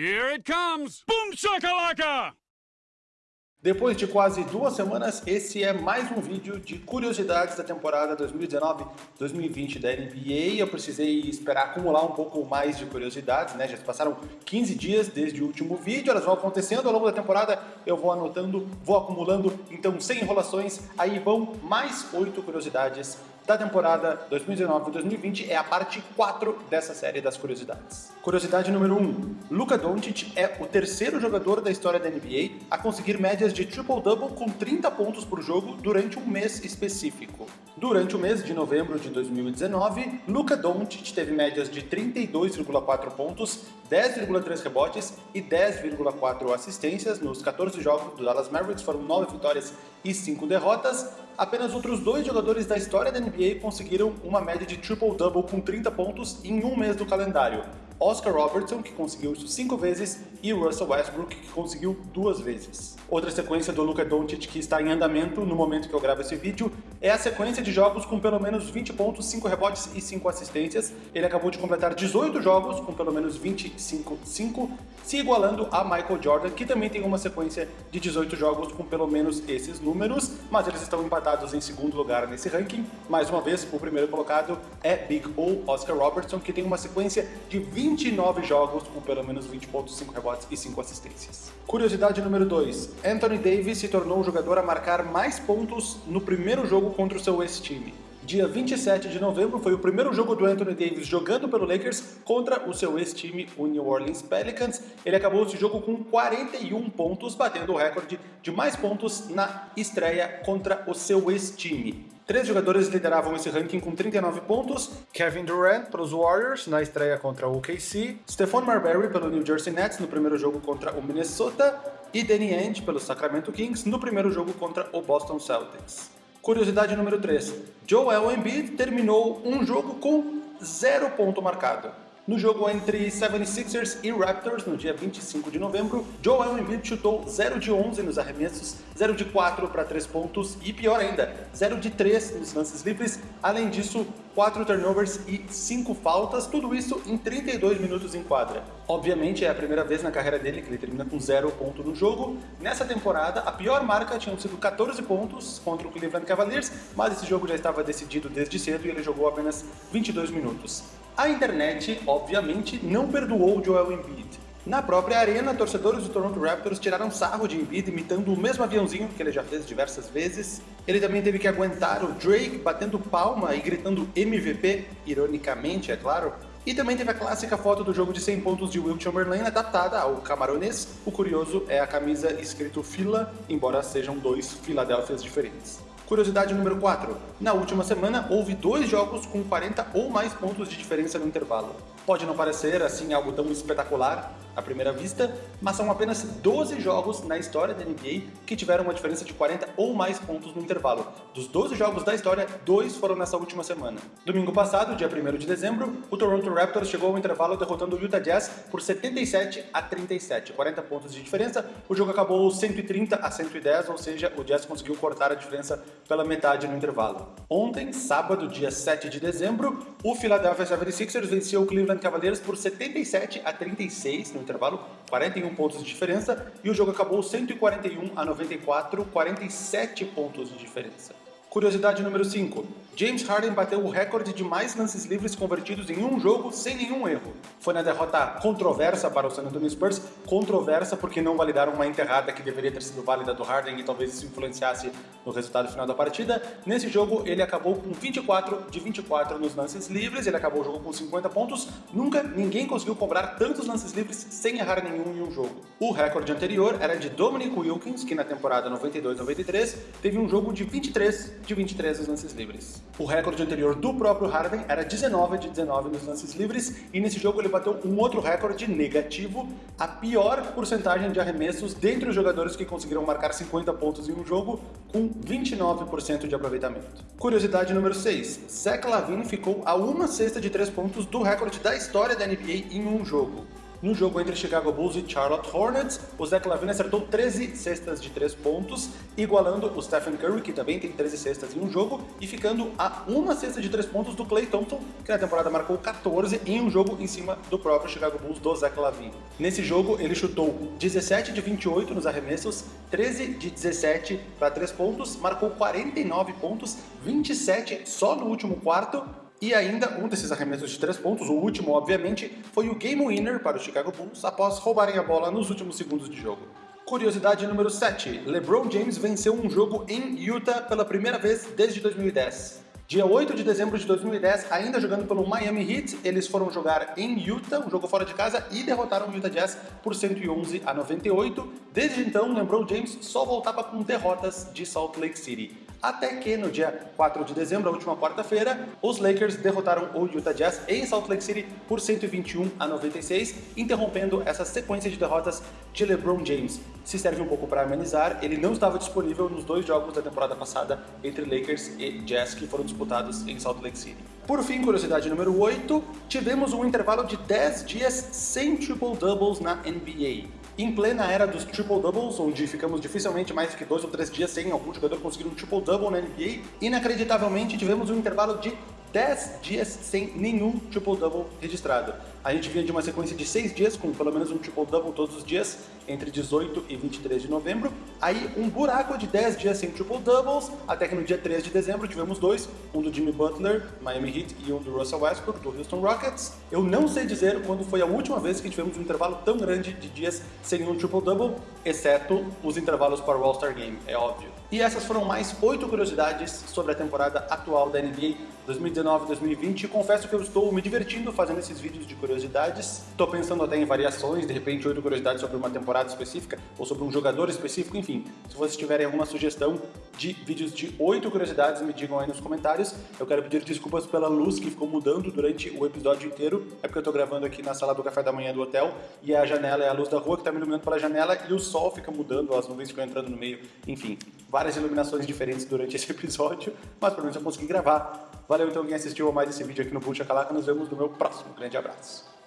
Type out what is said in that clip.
Here it comes! Boom shakalaka! Depois de quase duas semanas, esse é mais um vídeo de curiosidades da temporada 2019-2020 da NBA. Eu precisei esperar acumular um pouco mais de curiosidades, né? Já se passaram 15 dias desde o último vídeo, elas vão acontecendo ao longo da temporada, eu vou anotando, vou acumulando, então sem enrolações, aí vão mais oito curiosidades da temporada 2019-2020 é a parte 4 dessa série das curiosidades. Curiosidade número 1. Luka Doncic é o terceiro jogador da história da NBA a conseguir médias de triple-double com 30 pontos por jogo durante um mês específico. Durante o mês de novembro de 2019, Luka Doncic teve médias de 32,4 pontos, 10,3 rebotes e 10,4 assistências nos 14 jogos do Dallas Mavericks, foram 9 vitórias e 5 derrotas, apenas outros dois jogadores da história da NBA conseguiram uma média de triple-double com 30 pontos em um mês do calendário. Oscar Robertson, que conseguiu isso cinco vezes, e Russell Westbrook, que conseguiu duas vezes. Outra sequência do Luka Doncic que está em andamento no momento que eu gravo esse vídeo é a sequência de jogos com pelo menos 20 pontos, 5 rebotes e 5 assistências. Ele acabou de completar 18 jogos com pelo menos 25-5, se igualando a Michael Jordan, que também tem uma sequência de 18 jogos com pelo menos esses números, mas eles estão empatados em segundo lugar nesse ranking. Mais uma vez, o primeiro colocado é Big O, Oscar Robertson, que tem uma sequência de 20 29 jogos com pelo menos 20 pontos, 5 rebotes e 5 assistências. Curiosidade número 2. Anthony Davis se tornou o jogador a marcar mais pontos no primeiro jogo contra o seu ex-time. Dia 27 de novembro foi o primeiro jogo do Anthony Davis jogando pelo Lakers contra o seu ex-time, o New Orleans Pelicans. Ele acabou esse jogo com 41 pontos, batendo o recorde de mais pontos na estreia contra o seu ex-time. Três jogadores lideravam esse ranking com 39 pontos, Kevin Durant pelos Warriors na estreia contra o OKC, Stephon Marbury pelo New Jersey Nets no primeiro jogo contra o Minnesota e Danny Ainge pelo Sacramento Kings no primeiro jogo contra o Boston Celtics. Curiosidade número 3. Joel Embiid terminou um jogo com zero ponto marcado. No jogo entre 76ers e Raptors, no dia 25 de novembro, Joel Embiid chutou 0 de 11 nos arremessos, 0 de 4 para 3 pontos e, pior ainda, 0 de 3 nos lances livres. Além disso, 4 turnovers e 5 faltas, tudo isso em 32 minutos em quadra. Obviamente é a primeira vez na carreira dele que ele termina com 0 ponto no jogo. Nessa temporada, a pior marca tinham sido 14 pontos contra o Cleveland Cavaliers, mas esse jogo já estava decidido desde cedo e ele jogou apenas 22 minutos. A internet, obviamente, não perdoou Joel Embiid. Na própria arena, torcedores do Toronto Raptors tiraram sarro de Embiid imitando o mesmo aviãozinho que ele já fez diversas vezes. Ele também teve que aguentar o Drake batendo palma e gritando MVP, ironicamente, é claro. E também teve a clássica foto do jogo de 100 pontos de Will Chamberlain adaptada ao camaronês. O curioso é a camisa escrito fila, embora sejam dois Filadélfias diferentes. Curiosidade número 4. Na última semana, houve dois jogos com 40 ou mais pontos de diferença no intervalo. Pode não parecer assim algo tão espetacular à primeira vista, mas são apenas 12 jogos na história da NBA que tiveram uma diferença de 40 ou mais pontos no intervalo. Dos 12 jogos da história, dois foram nessa última semana. Domingo passado, dia 1 de dezembro, o Toronto Raptors chegou ao intervalo derrotando o Utah Jazz por 77 a 37, 40 pontos de diferença. O jogo acabou 130 a 110, ou seja, o Jazz conseguiu cortar a diferença pela metade no intervalo. Ontem, sábado, dia 7 de dezembro, o Philadelphia 76ers venceu o Cleveland Cavaliers por 77 a 36 no intervalo, 41 pontos de diferença, e o jogo acabou 141 a 94, 47 pontos de diferença. Curiosidade número 5. James Harden bateu o recorde de mais lances livres convertidos em um jogo sem nenhum erro. Foi na derrota controversa para o San Antonio Spurs, controversa porque não validaram uma enterrada que deveria ter sido válida do Harden e talvez isso influenciasse no resultado final da partida. Nesse jogo ele acabou com 24 de 24 nos lances livres, ele acabou o jogo com 50 pontos. Nunca ninguém conseguiu cobrar tantos lances livres sem errar nenhum em um jogo. O recorde anterior era de Dominic Wilkins, que na temporada 92-93 teve um jogo de 23 de 23 nos lances livres. O recorde anterior do próprio Harden era 19 de 19 nos lances livres, e nesse jogo ele bateu um outro recorde negativo, a pior porcentagem de arremessos dentre os jogadores que conseguiram marcar 50 pontos em um jogo, com 29% de aproveitamento. Curiosidade número 6. Zach Lavine ficou a uma cesta de 3 pontos do recorde da história da NBA em um jogo. No jogo entre Chicago Bulls e Charlotte Hornets, o Zach Lavine acertou 13 cestas de 3 pontos, igualando o Stephen Curry, que também tem 13 cestas em um jogo, e ficando a uma cesta de 3 pontos do Klay Thompson, que na temporada marcou 14 em um jogo em cima do próprio Chicago Bulls do Zach Lavine. Nesse jogo, ele chutou 17 de 28 nos arremessos, 13 de 17 para 3 pontos, marcou 49 pontos, 27 só no último quarto, e ainda um desses arremessos de três pontos, o último obviamente, foi o game winner para o Chicago Bulls após roubarem a bola nos últimos segundos de jogo. Curiosidade número 7. LeBron James venceu um jogo em Utah pela primeira vez desde 2010. Dia 8 de dezembro de 2010, ainda jogando pelo Miami Heat, eles foram jogar em Utah, um jogo fora de casa, e derrotaram o Utah Jazz por 111 a 98. Desde então, LeBron James só voltava com derrotas de Salt Lake City até que no dia 4 de dezembro, a última quarta-feira, os Lakers derrotaram o Utah Jazz em Salt Lake City por 121 a 96, interrompendo essa sequência de derrotas de LeBron James. Se serve um pouco para amenizar, ele não estava disponível nos dois jogos da temporada passada entre Lakers e Jazz que foram disputados em Salt Lake City. Por fim, curiosidade número 8, tivemos um intervalo de 10 dias sem triple-doubles na NBA. Em plena era dos triple-doubles, onde ficamos dificilmente mais do que dois ou três dias sem algum jogador conseguir um triple-double na NBA, inacreditavelmente tivemos um intervalo de 10 dias sem nenhum triple-double registrado. A gente vinha de uma sequência de 6 dias com pelo menos um triple-double todos os dias, entre 18 e 23 de novembro. Aí um buraco de 10 dias sem triple-doubles, até que no dia 3 de dezembro tivemos dois, um do Jimmy Butler, Miami Heat, e um do Russell Westbrook, do Houston Rockets. Eu não sei dizer quando foi a última vez que tivemos um intervalo tão grande de dias sem um triple-double, exceto os intervalos para o All-Star Game, é óbvio. E essas foram mais 8 curiosidades sobre a temporada atual da NBA 2019-2020. Confesso que eu estou me divertindo fazendo esses vídeos de curiosidades. Estou pensando até em variações, de repente oito curiosidades sobre uma temporada específica ou sobre um jogador específico, enfim. Se vocês tiverem alguma sugestão de vídeos de oito curiosidades, me digam aí nos comentários. Eu quero pedir desculpas pela luz que ficou mudando durante o episódio inteiro. É porque eu estou gravando aqui na sala do café da manhã do hotel e a janela é a luz da rua que está me iluminando pela janela e o sol fica mudando, as nuvens ficam entrando no meio, enfim. Várias iluminações diferentes durante esse episódio, mas pelo menos eu consegui gravar. Valeu então quem assistiu a mais esse vídeo aqui no Puxa Calaca. Nos vemos no meu próximo. Grande abraço.